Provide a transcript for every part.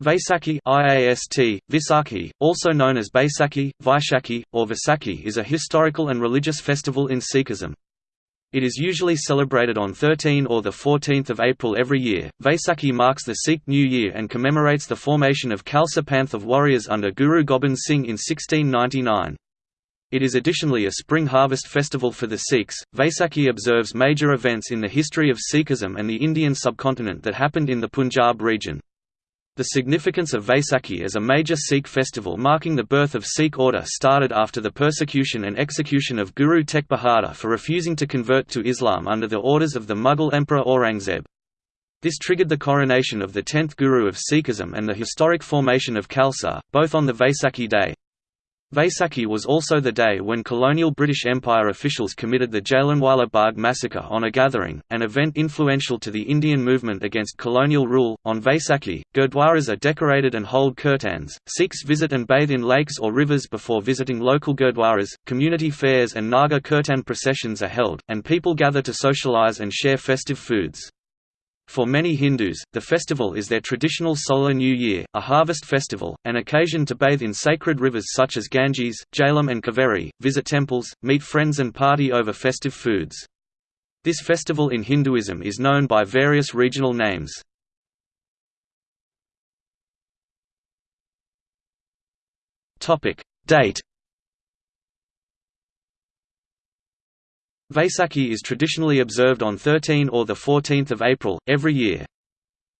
Vaisakhi IAST, Visakhi, also known as Baisakhi, Vaishakhi, or Vaisakhi is a historical and religious festival in Sikhism. It is usually celebrated on 13 or 14 April every year. Vaisakhi marks the Sikh New Year and commemorates the formation of Khalsa Panth of warriors under Guru Gobind Singh in 1699. It is additionally a spring harvest festival for the Sikhs. Vaisakhi observes major events in the history of Sikhism and the Indian subcontinent that happened in the Punjab region. The significance of Vaisakhi as a major Sikh festival marking the birth of Sikh order started after the persecution and execution of Guru Tegh Bahadur for refusing to convert to Islam under the orders of the Mughal Emperor Aurangzeb. This triggered the coronation of the tenth Guru of Sikhism and the historic formation of Khalsa, both on the Vaisakhi day. Vaisakhi was also the day when colonial British Empire officials committed the Jallianwala Bagh massacre on a gathering, an event influential to the Indian movement against colonial rule. On Vaisakhi, gurdwaras are decorated and hold kirtans. Sikhs visit and bathe in lakes or rivers before visiting local gurdwaras. Community fairs and Nagar kirtan processions are held, and people gather to socialize and share festive foods. For many Hindus, the festival is their traditional solar new year, a harvest festival, an occasion to bathe in sacred rivers such as Ganges, Jhelum and Kaveri, visit temples, meet friends and party over festive foods. This festival in Hinduism is known by various regional names. Date Vaisakhi is traditionally observed on 13 or 14 April, every year.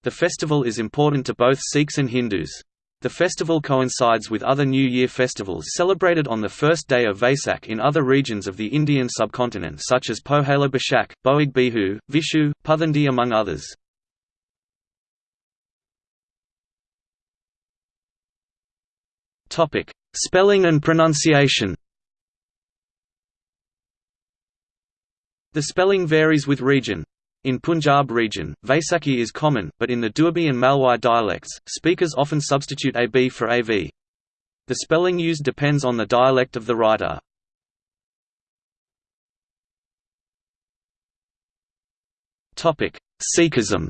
The festival is important to both Sikhs and Hindus. The festival coincides with other New Year festivals celebrated on the first day of Vaisak in other regions of the Indian subcontinent such as Pohela Boishakh, Boig Bihu, Vishu, Puthandi among others. Spelling and pronunciation The spelling varies with region. In Punjab region, Vaisakhi is common, but in the Doabi and Malwai dialects, speakers often substitute AB for AV. The spelling used depends on the dialect of the writer. Sikhism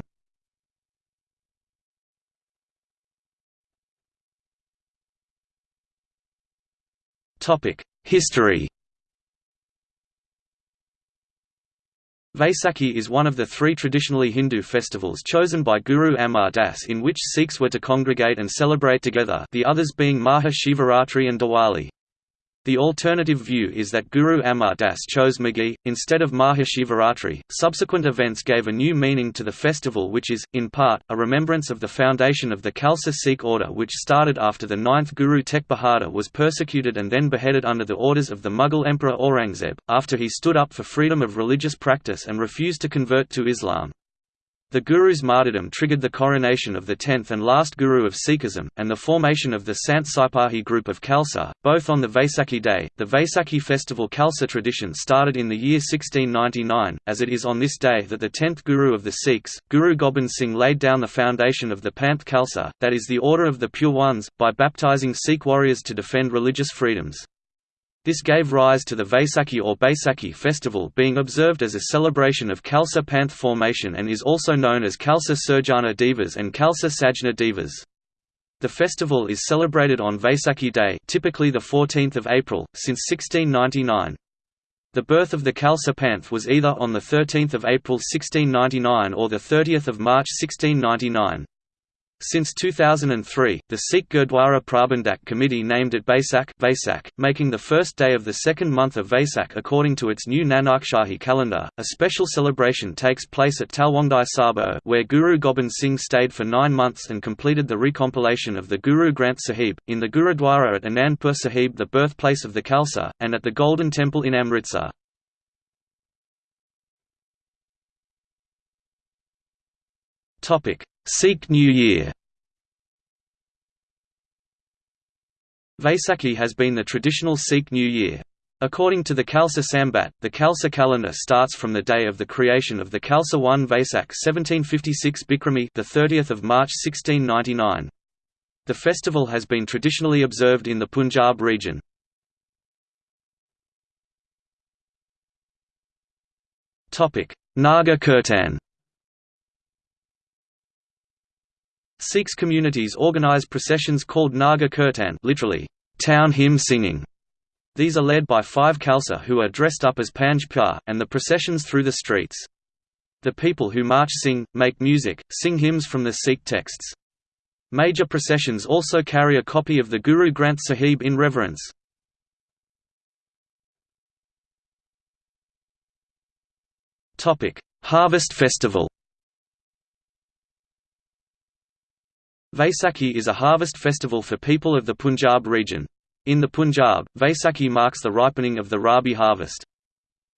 History Vaisakhi is one of the three traditionally Hindu festivals chosen by Guru Amar Das in which Sikhs were to congregate and celebrate together the others being Maha Shivaratri and Diwali. The alternative view is that Guru Amar Das chose Maghi, instead of Mahashivaratri. Subsequent events gave a new meaning to the festival, which is, in part, a remembrance of the foundation of the Khalsa Sikh order, which started after the ninth Guru Tegh Bahadur was persecuted and then beheaded under the orders of the Mughal Emperor Aurangzeb, after he stood up for freedom of religious practice and refused to convert to Islam. The Guru's martyrdom triggered the coronation of the tenth and last Guru of Sikhism, and the formation of the Sant Sipahi group of Khalsa, both on the Vaisakhi day. The Vaisakhi festival Khalsa tradition started in the year 1699, as it is on this day that the tenth Guru of the Sikhs, Guru Gobind Singh laid down the foundation of the Panth Khalsa, that is the order of the Pure Ones, by baptizing Sikh warriors to defend religious freedoms. This gave rise to the Vaisakhi or Baisakhi festival being observed as a celebration of Khalsa Panth formation and is also known as Khalsa Surjana Divas and Khalsa Sajna Divas. The festival is celebrated on Vaisakhi Day typically the 14th of April, since 1699. The birth of the Khalsa Panth was either on 13 April 1699 or 30 March 1699. Since 2003, the Sikh Gurdwara Prabandhak Committee named it Vaisak, making the first day of the second month of Vaisak according to its new Nanakshahi calendar. A special celebration takes place at Talwandi Sabo, where Guru Gobind Singh stayed for nine months and completed the recompilation of the Guru Granth Sahib, in the Gurudwara at Anandpur Sahib, the birthplace of the Khalsa, and at the Golden Temple in Amritsar. Topic Sikh New Year Vaisakhi has been the traditional Sikh New Year. According to the Khalsa Sambat, the Khalsa calendar starts from the day of the creation of the Khalsa 1 Vaisak 1756 Bikrami, the 30th of March 1699. The festival has been traditionally observed in the Punjab region. Topic: Nagar Kirtan Sikhs communities organize processions called Nagar Kirtan literally, town hymn singing. These are led by five Khalsa who are dressed up as Panj Pyar, and the processions through the streets. The people who march sing, make music, sing hymns from the Sikh texts. Major processions also carry a copy of the Guru Granth Sahib in reverence. Harvest festival Vaisakhi is a harvest festival for people of the Punjab region. In the Punjab, Vaisakhi marks the ripening of the Rabi harvest.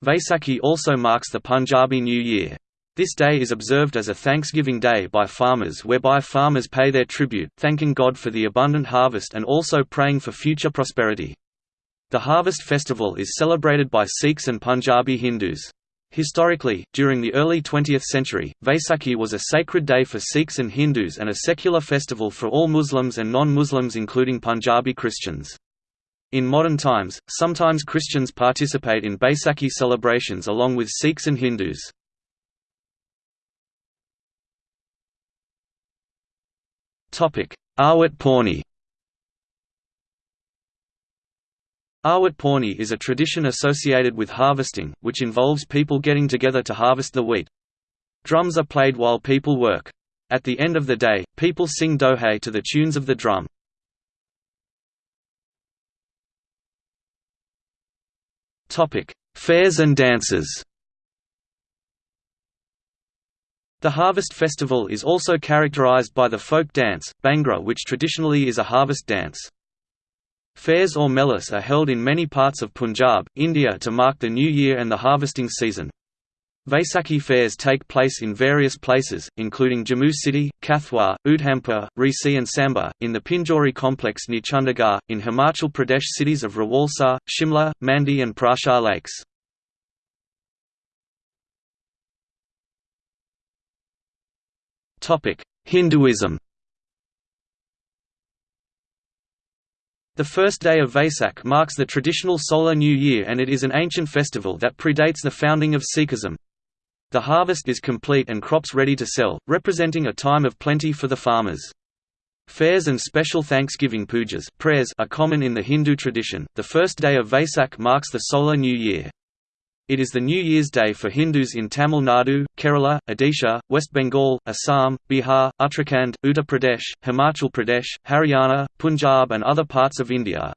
Vaisakhi also marks the Punjabi New Year. This day is observed as a Thanksgiving Day by farmers whereby farmers pay their tribute, thanking God for the abundant harvest and also praying for future prosperity. The harvest festival is celebrated by Sikhs and Punjabi Hindus. Historically, during the early 20th century, Vaisakhi was a sacred day for Sikhs and Hindus and a secular festival for all Muslims and non-Muslims including Punjabi Christians. In modern times, sometimes Christians participate in Baisakhi celebrations along with Sikhs and Hindus. Awat Pauni Awat Pauni is a tradition associated with harvesting, which involves people getting together to harvest the wheat. Drums are played while people work. At the end of the day, people sing dohe to the tunes of the drum. Fairs and dances The harvest festival is also characterized by the folk dance, Bhangra which traditionally is a harvest dance. Fairs or melas are held in many parts of Punjab, India to mark the new year and the harvesting season. Vaisakhi fairs take place in various places, including Jammu City, Kathua, Udhampur, Reasi and Samba, in the Pinjore complex near Chandigarh, in Himachal Pradesh cities of Rawalsar, Shimla, Mandi and Prashar lakes. Hinduism The first day of Vesak marks the traditional solar new year and it is an ancient festival that predates the founding of Sikhism. The harvest is complete and crops ready to sell, representing a time of plenty for the farmers. Fairs and special Thanksgiving pujas prayers are common in the Hindu tradition. The first day of Vesak marks the solar new year. It is the New Year's Day for Hindus in Tamil Nadu, Kerala, Odisha, West Bengal, Assam, Bihar, Uttarakhand, Uttar Pradesh, Himachal Pradesh, Haryana, Punjab and other parts of India.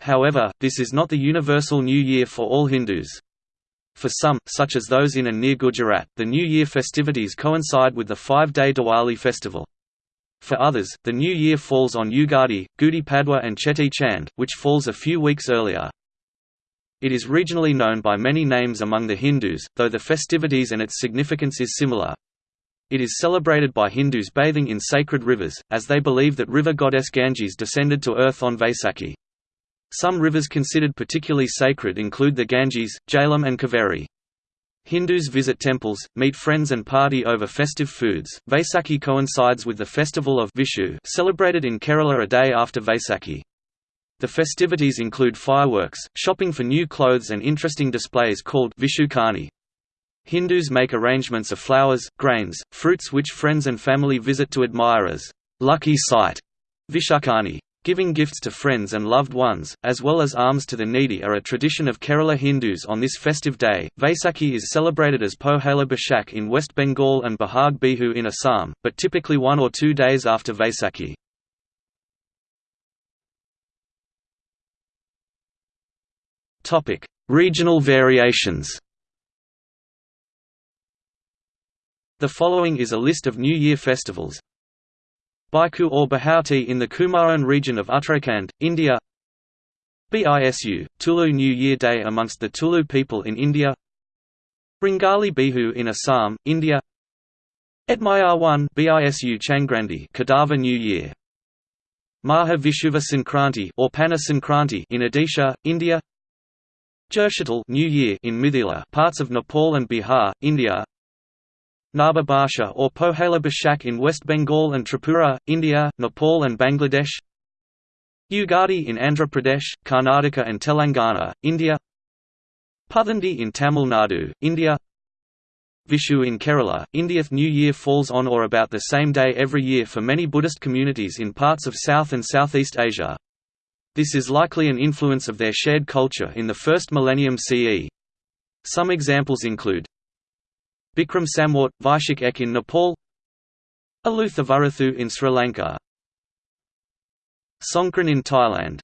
However, this is not the universal New Year for all Hindus. For some, such as those in and near Gujarat, the New Year festivities coincide with the five-day Diwali festival. For others, the New Year falls on Ugadi, Gudi Padwa and Cheti Chand, which falls a few weeks earlier. It is regionally known by many names among the Hindus, though the festivities and its significance is similar. It is celebrated by Hindus bathing in sacred rivers, as they believe that river goddess Ganges descended to earth on Vaisakhi. Some rivers considered particularly sacred include the Ganges, Jhelum and Kaveri. Hindus visit temples, meet friends and party over festive foods. Vaisakhi coincides with the festival of Vishu celebrated in Kerala a day after Vaisakhi. The festivities include fireworks, shopping for new clothes and interesting displays called Vishukani. Hindus make arrangements of flowers, grains, fruits which friends and family visit to admire as lucky sight. Vishukani. Giving gifts to friends and loved ones, as well as alms to the needy are a tradition of Kerala Hindus on this festive day. Vaisakhi is celebrated as Pohela Boishakh in West Bengal and Bahag Bihu in Assam, but typically one or two days after Vaisakhi. Topic: Regional variations. The following is a list of New Year festivals. Baiku or Bahauti in the Kumaon region of Uttarakhand, India. Bisu, Tulu New Year Day amongst the Tulu people in India. Ringali Bihu in Assam, India. Etmayar 1 Bisu Changrandi Kodava New Year. Maha Vishuva Sankranti or Pana Sankranti in Odisha, India. Jershatal New Year in Mithila parts of Nepal and Bihar, India. Naba Basha or Pohela Boishakh in West Bengal and Tripura, India, Nepal and Bangladesh. Ugadi in Andhra Pradesh, Karnataka and Telangana, India. Puthandi in Tamil Nadu, India. Vishu in Kerala, India's New Year falls on or about the same day every year for many Buddhist communities in parts of South and Southeast Asia. This is likely an influence of their shared culture in the first millennium CE. Some examples include Bikram Samvat, Vaishak Ek in Nepal Alutha in Sri Lanka Songkran in Thailand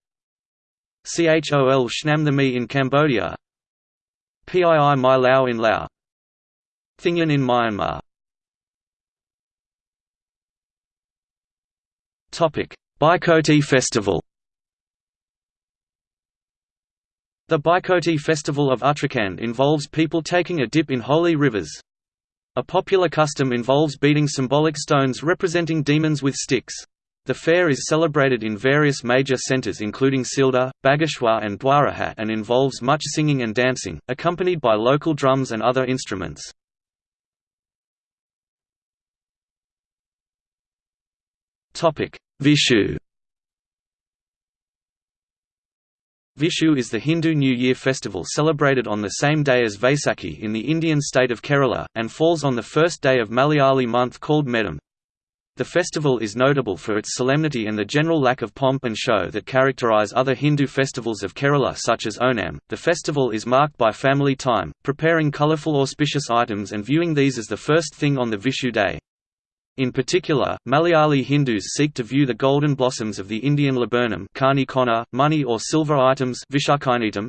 Chol Shnamthami in Cambodia Pii Mai Lao in Laos Thingyan in Myanmar Baikoti Festival The Baikoti festival of Uttarakhand involves people taking a dip in holy rivers. A popular custom involves beating symbolic stones representing demons with sticks. The fair is celebrated in various major centres including Silda, Bageshwar and Dwarahat and involves much singing and dancing, accompanied by local drums and other instruments. Vishu Vishu is the Hindu New Year festival celebrated on the same day as Vaisakhi in the Indian state of Kerala, and falls on the first day of Malayali month called Medam. The festival is notable for its solemnity and the general lack of pomp and show that characterize other Hindu festivals of Kerala such as Onam. The festival is marked by family time, preparing colorful auspicious items and viewing these as the first thing on the Vishu day. In particular, Malayali Hindus seek to view the golden blossoms of the Indian laburnum money or silver items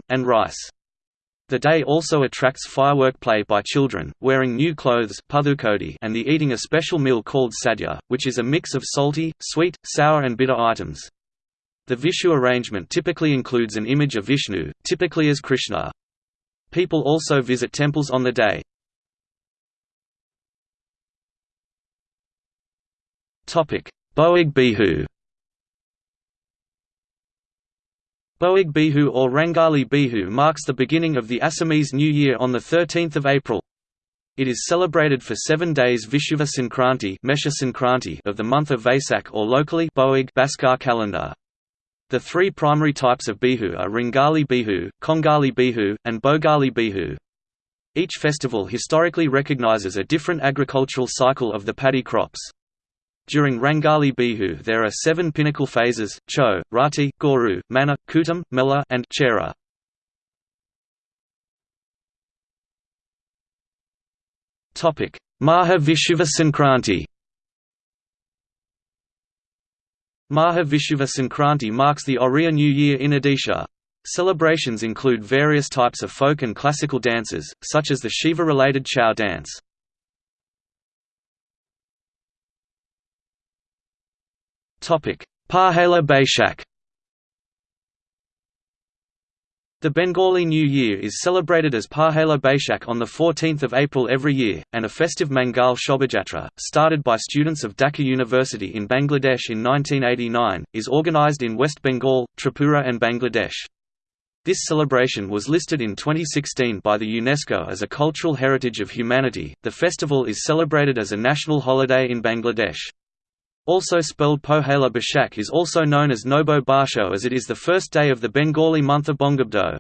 and rice. The day also attracts firework play by children, wearing new clothes and the eating a special meal called sadhya, which is a mix of salty, sweet, sour and bitter items. The Vishu arrangement typically includes an image of Vishnu, typically as Krishna. People also visit temples on the day. Boig Bihu Boig Bihu or Rangali Bihu marks the beginning of the Assamese New Year on 13 April. It is celebrated for seven days Vishuva Sankranti of the month of Vaisak or locally Boig Bhaskar calendar. The three primary types of Bihu are Rangali Bihu, Kongali Bihu, and Bhogali Bihu. Each festival historically recognizes a different agricultural cycle of the paddy crops. During Rangali Bihu there are seven pinnacle phases, Cho, Rati, Goru, Mana, Kutam, Mela and Chera. Maha Vishuva Sankranti Maha Vishuva Sankranti marks the Oriya New Year in Odisha. Celebrations include various types of folk and classical dances, such as the Shiva-related Chhau dance. Pahela Baishak The Bengali New Year is celebrated as Pahela Baishak on 14 April every year, and a festive Mangal Shobhajatra, started by students of Dhaka University in Bangladesh in 1989, is organized in West Bengal, Tripura and Bangladesh. This celebration was listed in 2016 by the UNESCO as a Cultural Heritage of Humanity. The festival is celebrated as a national holiday in Bangladesh. Also spelled Pohela Bashak is also known as Nobo Basho as it is the first day of the Bengali month of Bongabdo.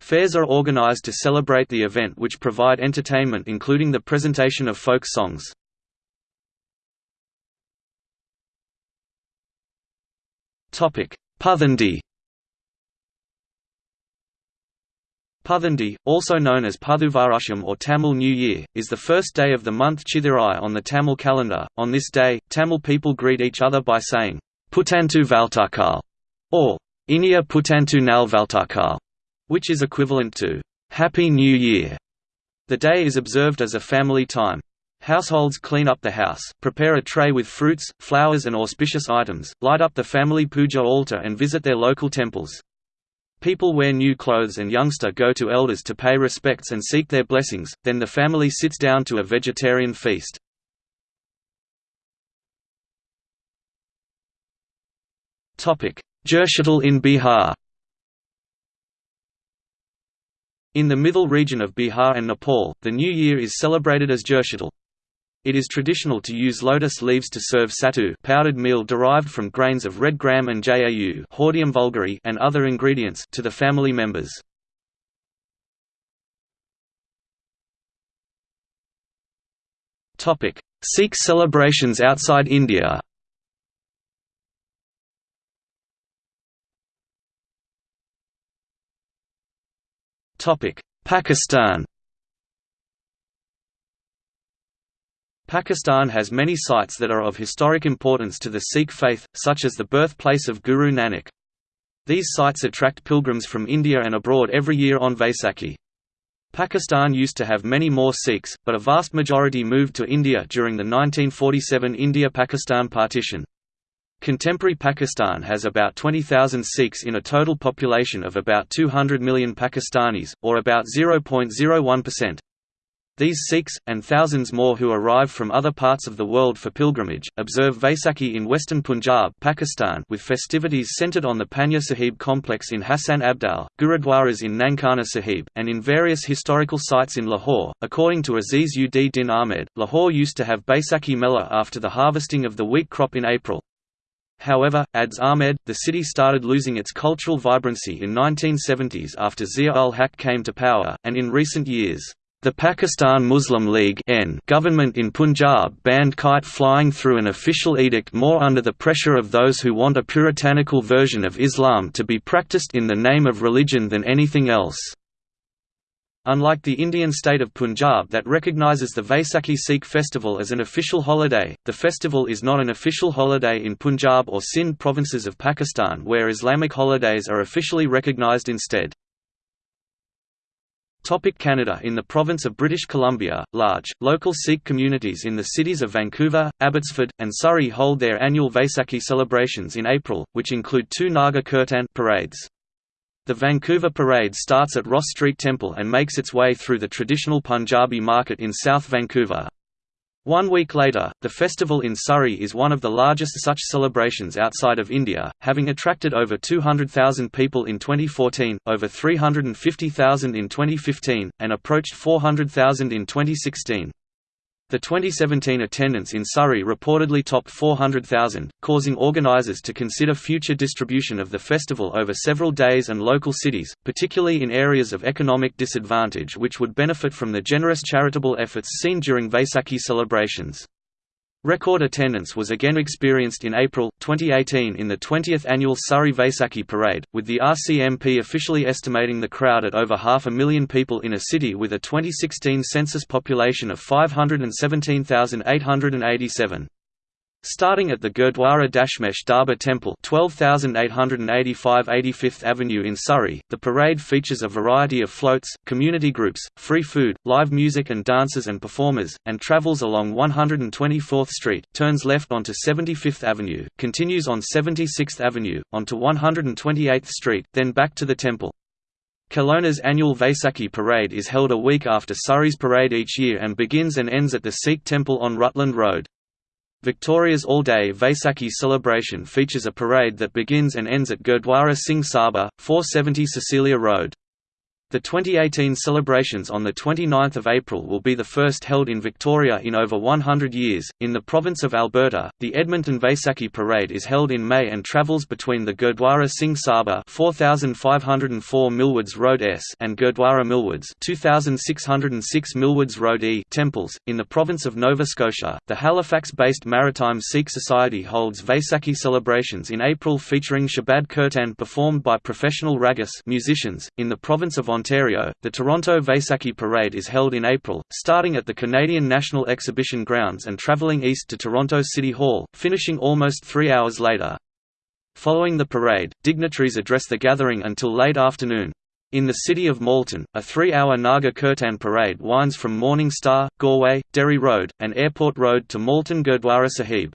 Fairs are organized to celebrate the event which provide entertainment including the presentation of folk songs. Puthandi Puthandi, also known as Puthuvarusham or Tamil New Year, is the first day of the month Chithirai on the Tamil calendar. On this day, Tamil people greet each other by saying, Putantu Valtakal, or Inia Putantu Nal Valtakal, which is equivalent to Happy New Year. The day is observed as a family time. Households clean up the house, prepare a tray with fruits, flowers and auspicious items, light up the family puja altar and visit their local temples. People wear new clothes and youngster go to elders to pay respects and seek their blessings, then the family sits down to a vegetarian feast. Jurshital in Bihar In the middle region of Bihar and Nepal, the New Year is celebrated as Jurshital. It is traditional to use lotus leaves to serve sattu powdered meal derived from grains of red gram and jau Hordeum vulgare and other ingredients to the family members. Sikh celebrations outside India. Pakistan Pakistan has many sites that are of historic importance to the Sikh faith, such as the birthplace of Guru Nanak. These sites attract pilgrims from India and abroad every year on Vaisakhi. Pakistan used to have many more Sikhs, but a vast majority moved to India during the 1947 India-Pakistan partition. Contemporary Pakistan has about 20,000 Sikhs in a total population of about 200 million Pakistanis, or about 0.01%. These Sikhs, and thousands more who arrive from other parts of the world for pilgrimage, observe Vaisakhi in western Punjab Pakistan with festivities centered on the Panja Sahib complex in Hassan Abdal, Gurudwaras in Nankana Sahib, and in various historical sites in Lahore. According to Aziz ud Din Ahmed, Lahore used to have Baisakhi Mela after the harvesting of the wheat crop in April. However, adds Ahmed, the city started losing its cultural vibrancy in 1970s after Zia-ul-Haq came to power, and in recent years, the Pakistan Muslim League government in Punjab banned kite flying through an official edict more under the pressure of those who want a puritanical version of Islam to be practiced in the name of religion than anything else. Unlike the Indian state of Punjab that recognizes the Vaisakhi Sikh festival as an official holiday, the festival is not an official holiday in Punjab or Sindh provinces of Pakistan where Islamic holidays are officially recognized instead. Topic Canada In the province of British Columbia, large, local Sikh communities in the cities of Vancouver, Abbotsford, and Surrey hold their annual Vaisakhi celebrations in April, which include two Nagar Kirtan parades. The Vancouver Parade starts at Ross Street Temple and makes its way through the traditional Punjabi market in South Vancouver. One week later, the festival in Surrey is one of the largest such celebrations outside of India, having attracted over 200,000 people in 2014, over 350,000 in 2015, and approached 400,000 in 2016. The 2017 attendance in Surrey reportedly topped 400,000, causing organisers to consider future distribution of the festival over several days and local cities, particularly in areas of economic disadvantage which would benefit from the generous charitable efforts seen during Vaisakhi celebrations. Record attendance was again experienced in April, 2018 in the 20th annual Surrey Vaisakhi Parade, with the RCMP officially estimating the crowd at over half a million people in a city with a 2016 census population of 517,887. Starting at the Gurdwara Dashmesh Darbar Temple 12885 85th Avenue in Surrey, the parade features a variety of floats, community groups, free food, live music and dancers and performers, and travels along 124th Street, turns left onto 75th Avenue, continues on 76th Avenue, onto 128th Street, then back to the temple. Kelowna's annual Vaisakhi parade is held a week after Surrey's parade each year and begins and ends at the Sikh temple on Rutland Road. Victoria's all-day Vaisakhi celebration features a parade that begins and ends at Gurdwara Singh Sabha, 470 Cecilia Road. The 2018 celebrations on 29 April will be the first held in Victoria in over 100 years. In the province of Alberta, the Edmonton Vaisakhi Parade is held in May and travels between the Gurdwara Singh Sabha 4504 Millwoods Road S and Gurdwara Millwoods 2606 Millwoods Road E temples. In the province of Nova Scotia, the Halifax-based Maritime Sikh Society holds Vaisakhi celebrations in April featuring Shabad Kirtan performed by professional ragas musicians. In the province of Ontario, Ontario, the Toronto Vaisakhi Parade is held in April, starting at the Canadian National Exhibition Grounds and travelling east to Toronto City Hall, finishing almost three hours later. Following the parade, dignitaries address the gathering until late afternoon. In the city of Malton, a three-hour Nagar Kirtan parade winds from Morning Star, Goreway, Derry Road, and Airport Road to Malton Gurdwara Sahib.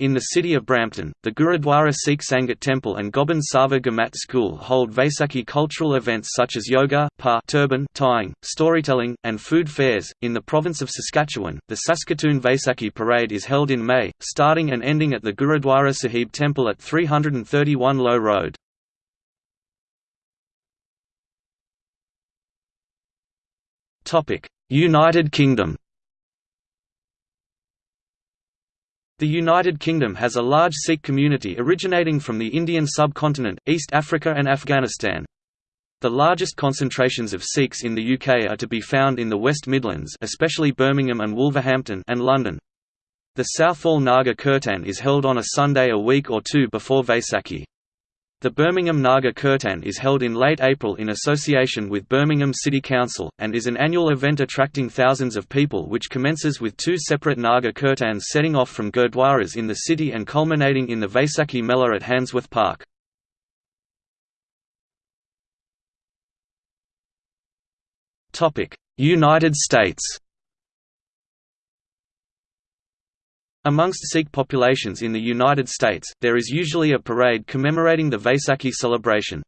In the city of Brampton, the Gurudwara Sikh Sangat Temple and Gobind Sava Gamat School hold Vaisakhi cultural events such as yoga, pa turban tying, storytelling, and food fairs. In the province of Saskatchewan, the Saskatoon Vaisakhi Parade is held in May, starting and ending at the Gurudwara Sahib Temple at 331 Low Road. United Kingdom The United Kingdom has a large Sikh community originating from the Indian subcontinent, East Africa and Afghanistan. The largest concentrations of Sikhs in the UK are to be found in the West Midlands especially Birmingham and Wolverhampton and London. The Southall Nagar Kirtan is held on a Sunday a week or two before Vaisakhi. The Birmingham Nagar Kirtan is held in late April in association with Birmingham City Council, and is an annual event attracting thousands of people which commences with two separate Nagar Kirtans setting off from Gurdwaras in the city and culminating in the Vaisakhi Mela at Handsworth Park. United States Amongst Sikh populations in the United States, there is usually a parade commemorating the Vaisakhi celebration.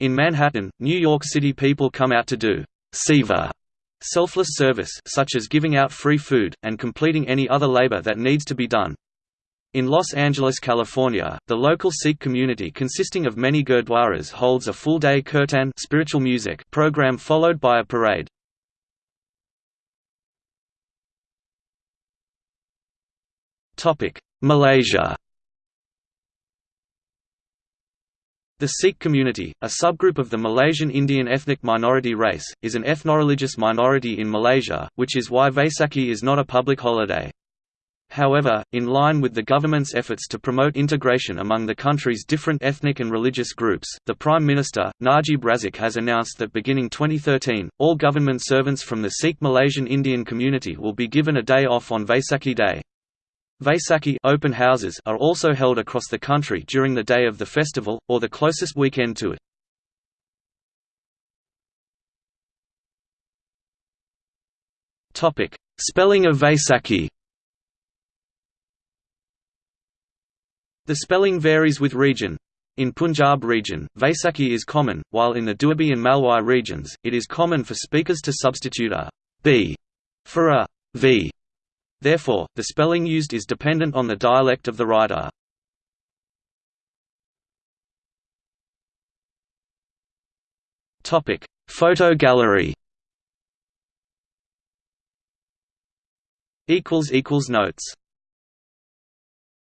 In Manhattan, New York City people come out to do seva selfless service such as giving out free food, and completing any other labor that needs to be done. In Los Angeles, California, the local Sikh community consisting of many gurdwaras holds a full-day kirtan spiritual music program followed by a parade. Malaysia The Sikh community, a subgroup of the Malaysian Indian ethnic minority race, is an ethnoreligious minority in Malaysia, which is why Vaisakhi is not a public holiday. However, in line with the government's efforts to promote integration among the country's different ethnic and religious groups, the Prime Minister, Najib Razak has announced that beginning 2013, all government servants from the Sikh Malaysian Indian community will be given a day off on Vaisakhi Day. Vaisakhi open houses are also held across the country during the day of the festival, or the closest weekend to it. Spelling of Vaisakhi The spelling varies with region. In Punjab region, Vaisakhi is common, while in the Doabi and Malwai regions, it is common for speakers to substitute a b for a v. Therefore, the spelling used is dependent on the dialect of the writer. Topic: Photo gallery Equals equals Notes